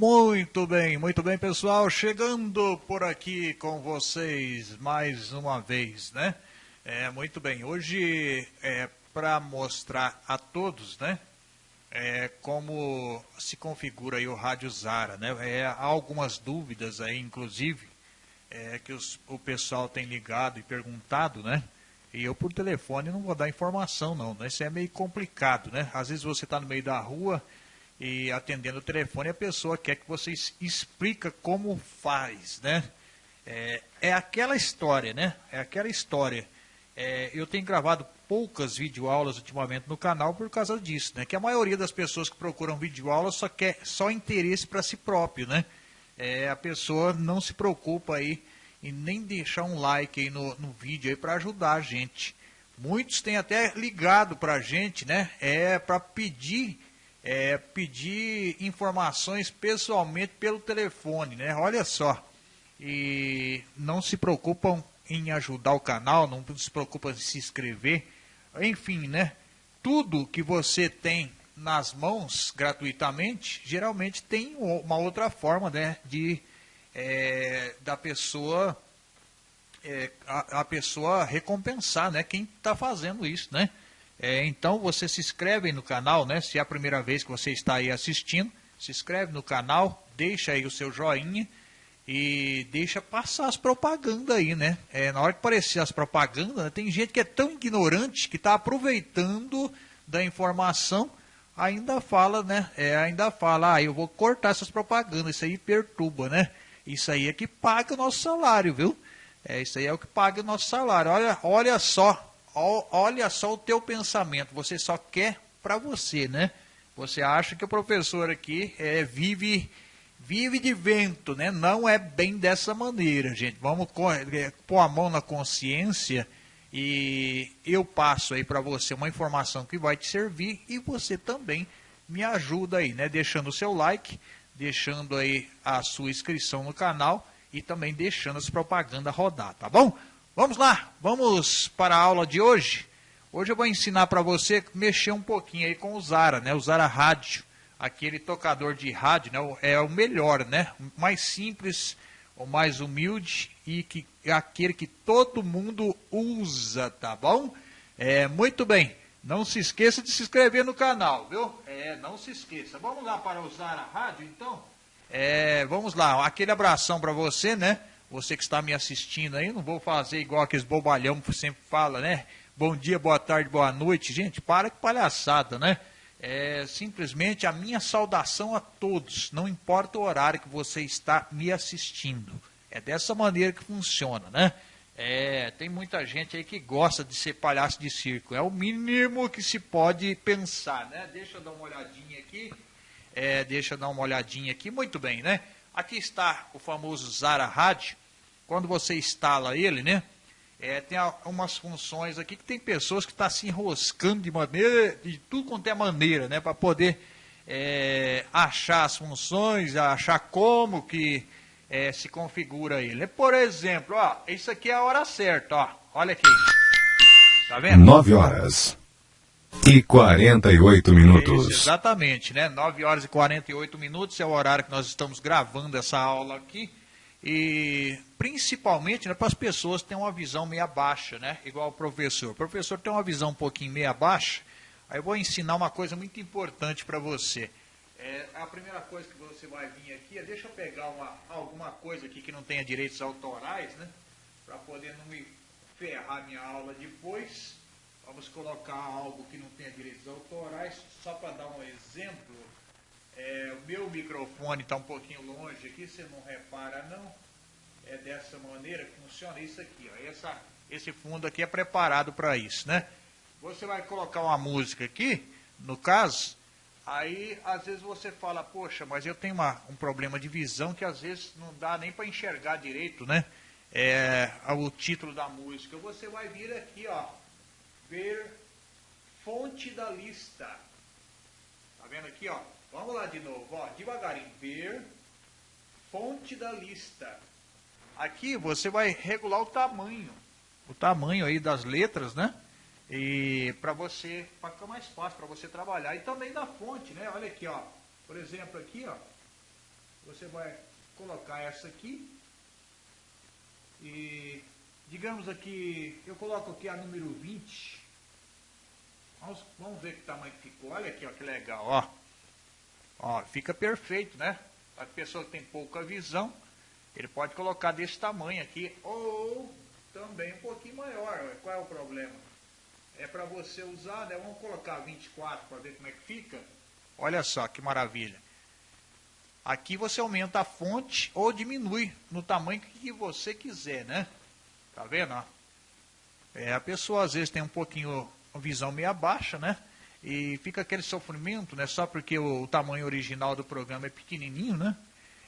Muito bem, muito bem, pessoal. Chegando por aqui com vocês mais uma vez, né? É, muito bem. Hoje é para mostrar a todos, né? É, como se configura aí o Rádio Zara, né? É, há algumas dúvidas aí, inclusive, é, que os, o pessoal tem ligado e perguntado, né? E eu por telefone não vou dar informação não, né? Isso é meio complicado, né? Às vezes você está no meio da rua e atendendo o telefone a pessoa quer que você explica como faz, né? É, é aquela história, né? É aquela história. É, eu tenho gravado poucas videoaulas ultimamente no canal por causa disso, né? Que a maioria das pessoas que procuram videoaulas só quer só interesse para si próprio, né? É, a pessoa não se preocupa aí e nem deixar um like aí no, no vídeo aí para ajudar a gente. Muitos têm até ligado para a gente, né? É para pedir, é, pedir informações pessoalmente pelo telefone, né? Olha só. E não se preocupam em ajudar o canal, não se preocupam em se inscrever. Enfim, né? Tudo que você tem nas mãos gratuitamente, geralmente tem uma outra forma né, de é, da pessoa é, a, a, pessoa recompensar, né? Quem está fazendo isso, né? É, então você se inscreve no canal, né? Se é a primeira vez que você está aí assistindo, se inscreve no canal, deixa aí o seu joinha e deixa passar as propagandas aí, né? É, na hora que aparecer as propagandas, né, tem gente que é tão ignorante que está aproveitando da informação, ainda fala, né? É, ainda fala, ah, eu vou cortar essas propagandas, isso aí perturba, né? Isso aí é que paga o nosso salário, viu? É, isso aí é o que paga o nosso salário. Olha, olha só, olha só o teu pensamento. Você só quer para você, né? Você acha que o professor aqui é, vive vive de vento, né? Não é bem dessa maneira, gente. Vamos é, pôr a mão na consciência e eu passo aí para você uma informação que vai te servir e você também me ajuda aí, né? Deixando o seu like, deixando aí a sua inscrição no canal e também deixando as propagandas rodar, tá bom? Vamos lá, vamos para a aula de hoje. Hoje eu vou ensinar para você mexer um pouquinho aí com o Zara, né? O Zara Rádio, aquele tocador de rádio, né? É o melhor, né? O mais simples, o mais humilde e que é aquele que todo mundo usa, tá bom? É, muito bem. Não se esqueça de se inscrever no canal, viu? É, não se esqueça. Vamos lá para usar a rádio, então? É, vamos lá, aquele abração para você, né? Você que está me assistindo aí, não vou fazer igual aqueles bobalhão que sempre fala, né? Bom dia, boa tarde, boa noite. Gente, para que palhaçada, né? É simplesmente a minha saudação a todos, não importa o horário que você está me assistindo. É dessa maneira que funciona, né? É, tem muita gente aí que gosta de ser palhaço de circo. É o mínimo que se pode pensar, né? Deixa eu dar uma olhadinha aqui. É, deixa eu dar uma olhadinha aqui. Muito bem, né? Aqui está o famoso Zara Rádio. Quando você instala ele, né? É, tem umas funções aqui que tem pessoas que estão tá se enroscando de maneira, de tudo quanto é maneira, né? Para poder é, achar as funções, achar como que é, se configura ele. Por exemplo, ó, isso aqui é a hora certa, ó. Olha aqui. Tá vendo? 9 horas e 48 minutos. Isso, exatamente, né? 9 horas e 48 minutos é o horário que nós estamos gravando essa aula aqui. E principalmente né, para as pessoas têm uma visão meia baixa, né? Igual o professor. O professor tem uma visão um pouquinho meia baixa. Aí eu vou ensinar uma coisa muito importante para você. É, a primeira coisa que você vai vir aqui é, deixa eu pegar uma, alguma coisa aqui que não tenha direitos autorais, né? Para poder não me ferrar minha aula depois. Vamos colocar algo que não tenha direitos autorais, só para dar um exemplo. É, o meu microfone está um pouquinho longe aqui, você não repara não. É dessa maneira que funciona isso aqui. Ó. Essa, esse fundo aqui é preparado para isso, né? Você vai colocar uma música aqui, no caso, Aí, às vezes você fala, poxa, mas eu tenho uma, um problema de visão que às vezes não dá nem para enxergar direito, né? É, o título da música. Você vai vir aqui, ó, ver fonte da lista. Tá vendo aqui, ó? Vamos lá de novo, ó, devagarinho. Ver fonte da lista. Aqui você vai regular o tamanho, o tamanho aí das letras, né? E para você, para ficar mais fácil para você trabalhar. E também da fonte, né? Olha aqui, ó. Por exemplo, aqui, ó. Você vai colocar essa aqui e digamos aqui, eu coloco aqui a número 20. Vamos, vamos ver que tamanho ficou. Olha aqui, ó, que legal, ó. Ó, fica perfeito, né? A pessoa que tem pouca visão, ele pode colocar desse tamanho aqui, ou também um pouquinho maior. Qual é o problema? É para você usar, né? Vamos colocar 24 para ver como é que fica. Olha só que maravilha. Aqui você aumenta a fonte ou diminui no tamanho que você quiser, né? Tá vendo? É, a pessoa às vezes tem um pouquinho visão meio baixa, né? E fica aquele sofrimento, né? Só porque o, o tamanho original do programa é pequenininho, né?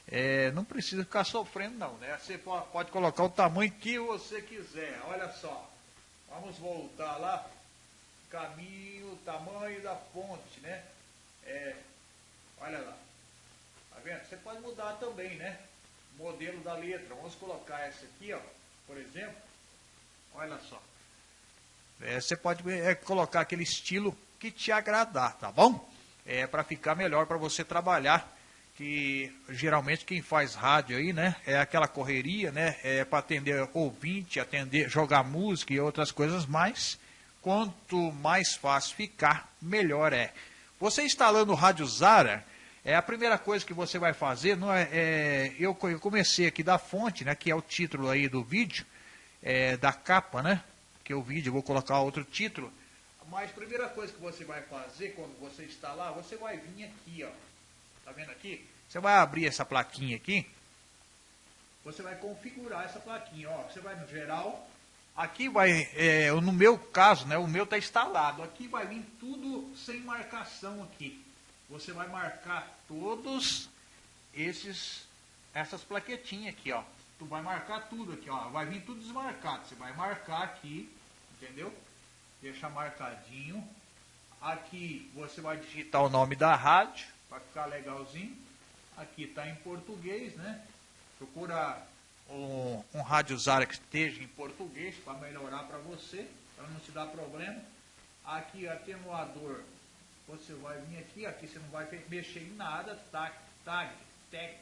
É, não precisa ficar sofrendo não, né? Você pode, colocar o tamanho que você quiser. Olha só. Vamos voltar lá. Caminho, tamanho da fonte, né? É, olha lá. Tá vendo? Você pode mudar também, né? Modelo da letra. Vamos colocar essa aqui, ó. Por exemplo. Olha só. É, você pode é, colocar aquele estilo que te agradar, tá bom? É para ficar melhor para você trabalhar que geralmente quem faz rádio aí, né, é aquela correria, né, é para atender ouvinte, atender, jogar música e outras coisas mais. Quanto mais fácil ficar, melhor é. Você instalando o Rádio Zara, é a primeira coisa que você vai fazer, não é, é eu, comecei aqui da fonte, né, que é o título aí do vídeo, é, da capa, né, que é o vídeo, vou colocar outro título. Mas a primeira coisa que você vai fazer quando você instalar, você vai vir aqui, ó, Tá vendo aqui? Você vai abrir essa plaquinha aqui. Você vai configurar essa plaquinha. Ó, você vai no geral. Aqui vai, é, no meu caso, né, o meu está instalado. Aqui vai vir tudo sem marcação aqui. Você vai marcar todos esses, essas plaquetinhas aqui, ó. Tu vai marcar tudo aqui, ó. Vai vir tudo desmarcado. Você vai marcar aqui, entendeu? Deixa marcadinho. Aqui você vai digitar o nome da rádio para ficar legalzinho. Aqui está em português, né? Procura um, um rádio Zara que esteja em português para melhorar para você, para não te dar problema. Aqui atenuador, você vai vir aqui, aqui você não vai mexer em nada, tag, tag, text,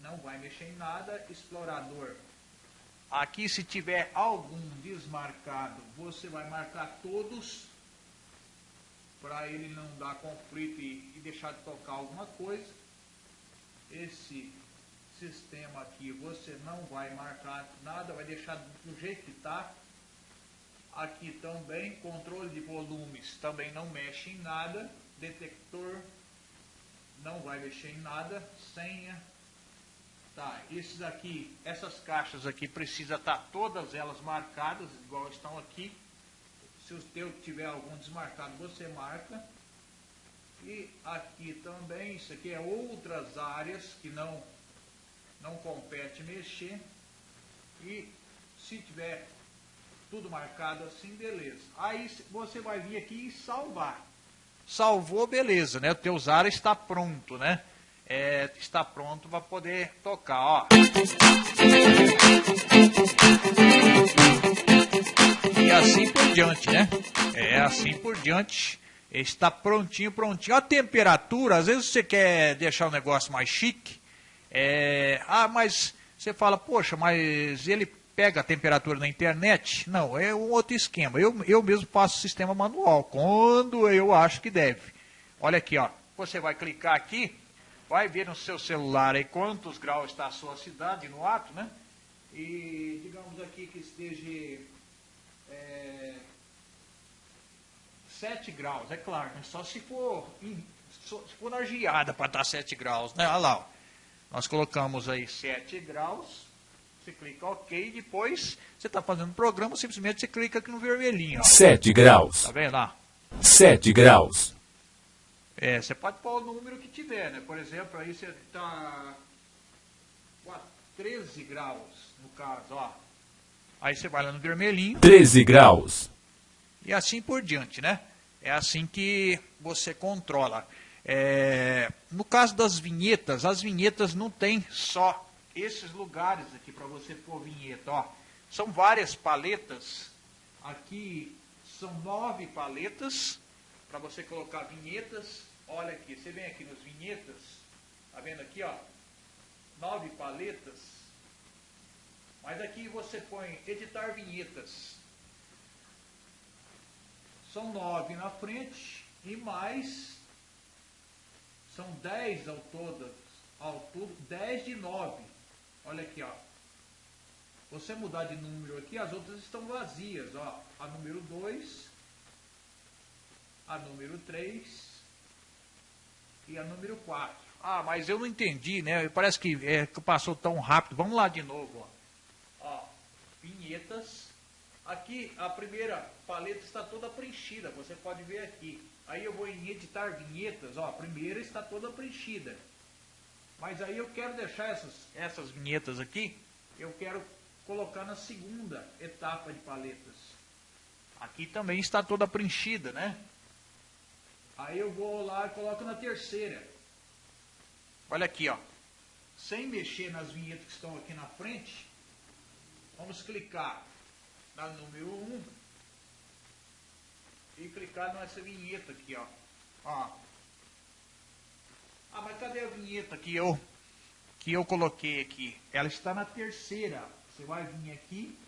não vai mexer em nada, explorador. Aqui se tiver algum desmarcado, você vai marcar todos para ele não dar conflito e, deixar de tocar alguma coisa. Esse sistema aqui você não vai marcar nada, vai deixar do jeito que está. Aqui também, controle de volumes também não mexe em nada. Detector não vai mexer em nada. Senha. Tá, esses aqui, essas caixas aqui precisa estar tá todas elas marcadas, igual estão aqui. Se o teu tiver algum desmarcado, você marca. E aqui também, isso aqui é outras áreas que não, não compete mexer. E se tiver tudo marcado assim, beleza. Aí você vai vir aqui e salvar. Salvou, beleza, né? O teu Zara está pronto, né? É, está pronto para poder tocar, ó. E assim por diante, né? É assim por diante. Está prontinho, prontinho. A temperatura, às vezes você quer deixar o negócio mais chique. É... Ah, mas você fala, poxa, mas ele pega a temperatura na internet? Não, é um outro esquema. Eu, eu mesmo faço sistema manual, quando eu acho que deve. Olha aqui, ó. Você vai clicar aqui, vai ver no seu celular aí quantos graus está a sua cidade no ato, né? E digamos aqui que esteja é, 7 graus, é claro, né? só se for, se for na geada para estar 7 graus, né? Olha lá, ó. nós colocamos aí 7 graus, você clica OK, depois você está fazendo o programa, simplesmente você clica aqui no vermelhinho. Ó. 7 graus. Tá vendo lá? 7 graus. É, você pode pôr o número que tiver, né? Por exemplo, aí você está 13 graus, no caso, ó. Aí você vai lá no vermelhinho. 13 graus. E assim por diante, né? É assim que você controla. É, no caso das vinhetas, as vinhetas não tem só esses lugares aqui para você pôr vinheta. Ó. São várias paletas. Aqui são nove paletas para você colocar vinhetas. Olha aqui, você vem aqui nas vinhetas. Tá vendo aqui, ó? nove paletas, mas aqui você põe editar vinhetas. São nove na frente e mais, são dez ao todo, ao todo, dez de nove. Olha aqui, ó. Você mudar de número aqui, as outras estão vazias, ó. A número 2, a número 3 e a número 4. Ah, mas eu não entendi, né? Parece que, é, que passou tão rápido. Vamos lá de novo, ó. ó. Vinhetas. Aqui a primeira paleta está toda preenchida, você pode ver aqui. Aí eu vou em editar vinhetas, ó, a primeira está toda preenchida. Mas aí eu quero deixar essas, essas vinhetas aqui, eu quero colocar na segunda etapa de paletas. Aqui também está toda preenchida, né? Aí eu vou lá e coloco na terceira. Olha aqui, ó. Sem mexer nas vinhetas que estão aqui na frente, vamos clicar na número 1 e clicar nessa vinheta aqui, ó. ó. Ah, mas cadê a vinheta que eu que eu coloquei aqui? Ela está na terceira. Você vai vir aqui,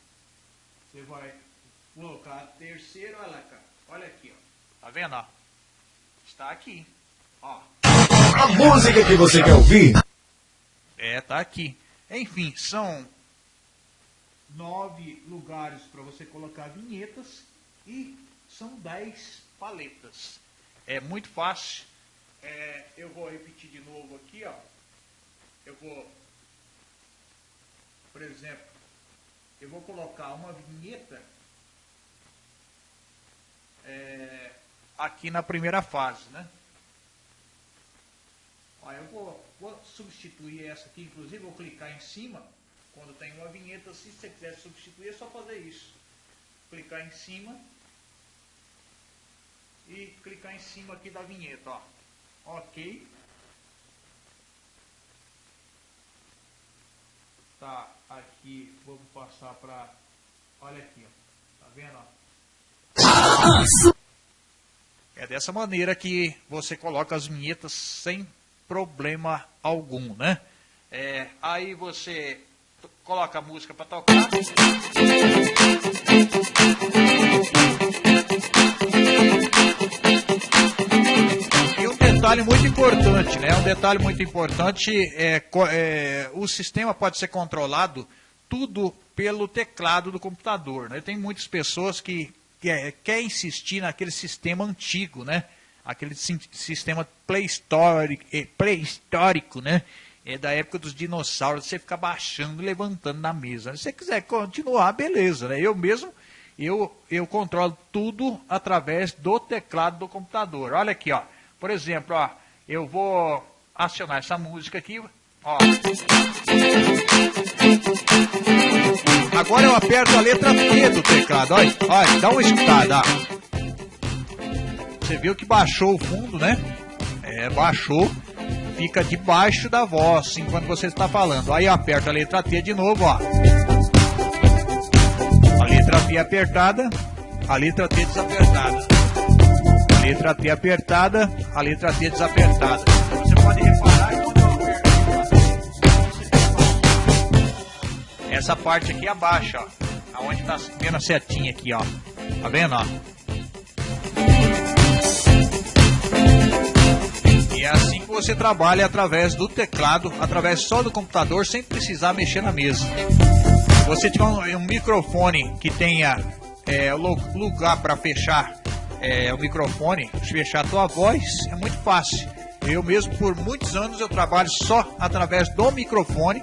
você vai colocar a terceira, olha cá. Olha aqui, ó. Tá vendo, ó? Está aqui. Ó. A música que você quer ouvir? É, tá aqui. Enfim, são nove lugares para você colocar vinhetas e são dez paletas. É muito fácil. É, eu vou repetir de novo aqui, ó. Eu vou, por exemplo, eu vou colocar uma vinheta é, aqui na primeira fase, né? Ó, eu vou, vou, substituir essa aqui, inclusive vou clicar em cima, quando tem uma vinheta, se você quiser substituir é só fazer isso. Clicar em cima e clicar em cima aqui da vinheta, ó. Ok. Tá aqui, vou passar para, olha aqui, ó. Tá vendo, ó? É dessa maneira que você coloca as vinhetas sem problema algum, né? É, aí você coloca a música para tocar. E um detalhe muito importante, né? Um detalhe muito importante é, é o sistema pode ser controlado tudo pelo teclado do computador. Né? Tem muitas pessoas que quer, quer insistir naquele sistema antigo, né? Aquele sistema pré-histórico, eh, né? É da época dos dinossauros, você fica baixando e levantando na mesa. Se você quiser continuar, beleza, né? Eu mesmo, eu, eu controlo tudo através do teclado do computador. Olha aqui, ó. Por exemplo, ó, eu vou acionar essa música aqui, ó. Agora eu aperto a letra T do teclado. Olha, olha dá uma escutada. Você viu que baixou o fundo, né? É, baixou. Fica debaixo da voz enquanto você está falando. Aí aperta a letra T de novo, ó. A letra T apertada, a letra T desapertada. A letra T apertada, a letra T desapertada. Você pode reparar Essa parte aqui abaixa, ó. Aonde tá a setinha aqui, ó. Tá vendo, ó? E é assim que você trabalha através do teclado, através só do computador, sem precisar mexer na mesa. Se você tiver um, um microfone que tenha é, lugar para fechar é, o microfone, fechar a tua voz, é muito fácil. Eu mesmo, por muitos anos, eu trabalho só através do microfone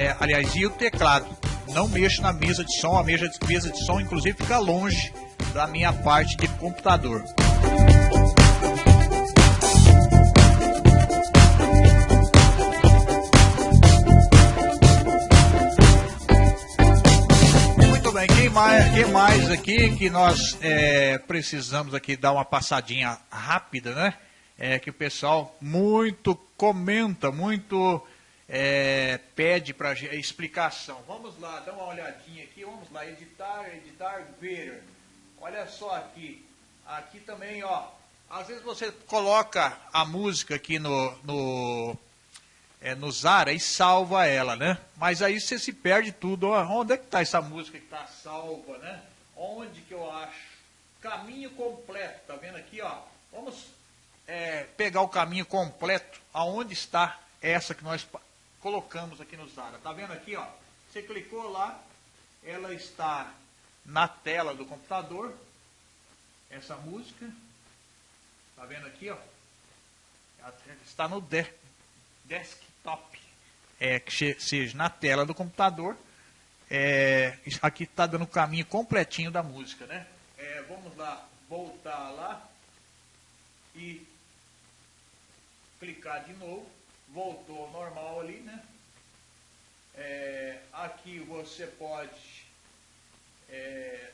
é, aliás, e o teclado. Não mexo na mesa de som, a mesa de, mesa de som inclusive fica longe da minha parte de computador. Quem mais, quem mais aqui que nós é, precisamos aqui dar uma passadinha rápida, né? É que o pessoal muito comenta, muito é, pede para explicação. Vamos lá, dá uma olhadinha aqui, vamos lá, editar, editar, ver. Olha só aqui, aqui também, ó, às vezes você coloca a música aqui no, no, é, no Zara e salva ela, né? Mas aí você se perde tudo. Onde é que está essa música que está salva, né? Onde que eu acho? Caminho completo, tá vendo aqui, ó? Vamos é, pegar o caminho completo, aonde está essa que nós colocamos aqui no Zara. Tá vendo aqui, ó? Você clicou lá, ela está na tela do computador, essa música. Tá vendo aqui, ó? Está no de desktop, é, que seja na tela do computador. É, aqui está dando o caminho completinho da música, né? É, vamos lá, voltar lá e clicar de novo. Voltou ao normal ali, né? É, aqui você pode é,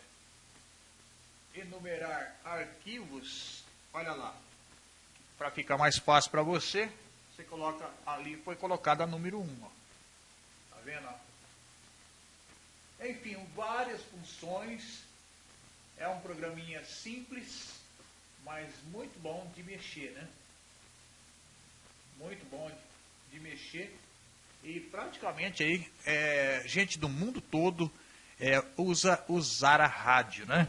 enumerar arquivos. Olha lá, para ficar mais fácil para você, você coloca ali, foi colocada a número 1. Ó. Tá vendo? Enfim, várias funções. É um programinha simples, mas muito bom de mexer, né? Muito bom de, de mexer. E praticamente aí, é, gente do mundo todo é, usa usar a rádio, né?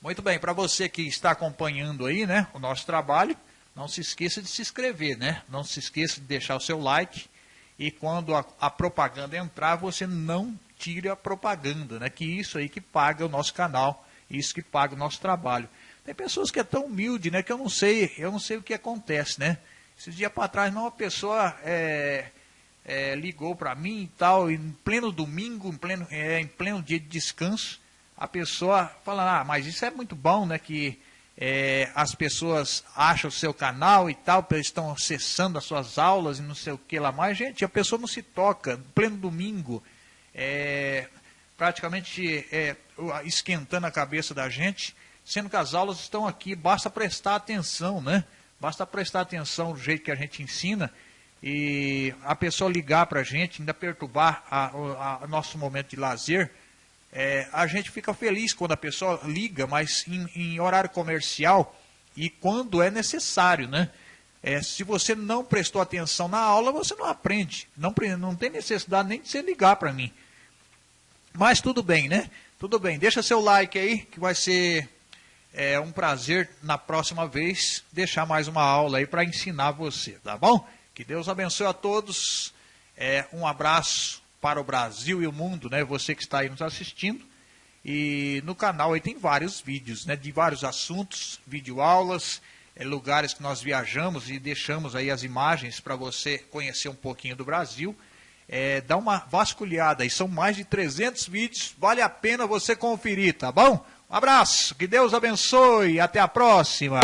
Muito bem, para você que está acompanhando aí, né, o nosso trabalho, não se esqueça de se inscrever, né? Não se esqueça de deixar o seu like e quando a, a, propaganda entrar, você não tire a propaganda, né? Que isso aí que paga o nosso canal, isso que paga o nosso trabalho. Tem pessoas que é tão humilde, né? Que eu não sei, eu não sei o que acontece, né? Esses dias para trás, uma pessoa é, é, ligou para mim e tal, em pleno domingo, em pleno, é, em pleno dia de descanso, a pessoa fala, ah, mas isso é muito bom, né? Que é, as pessoas acham o seu canal e tal, estão acessando as suas aulas e não sei o que lá mais. Gente, a pessoa não se toca, no pleno domingo, é, praticamente é, esquentando a cabeça da gente, sendo que as aulas estão aqui, basta prestar atenção, né? Basta prestar atenção do jeito que a gente ensina e a pessoa ligar para a gente, ainda perturbar o nosso momento de lazer, é, a gente fica feliz quando a pessoa liga, mas em, em horário comercial e quando é necessário, né? É, se você não prestou atenção na aula, você não aprende. Não, não tem necessidade nem de você ligar para mim. Mas tudo bem, né? Tudo bem. Deixa seu like aí, que vai ser é, um prazer na próxima vez deixar mais uma aula aí para ensinar você, tá bom? Que Deus abençoe a todos. É, um abraço para o Brasil e o mundo, né? Você que está aí nos assistindo. E no canal aí tem vários vídeos, né? De vários assuntos, videoaulas, é, lugares que nós viajamos e deixamos aí as imagens para você conhecer um pouquinho do Brasil. É, dá uma vasculhada aí, são mais de 300 vídeos, vale a pena você conferir, tá bom? Um abraço, que Deus abençoe, até a próxima.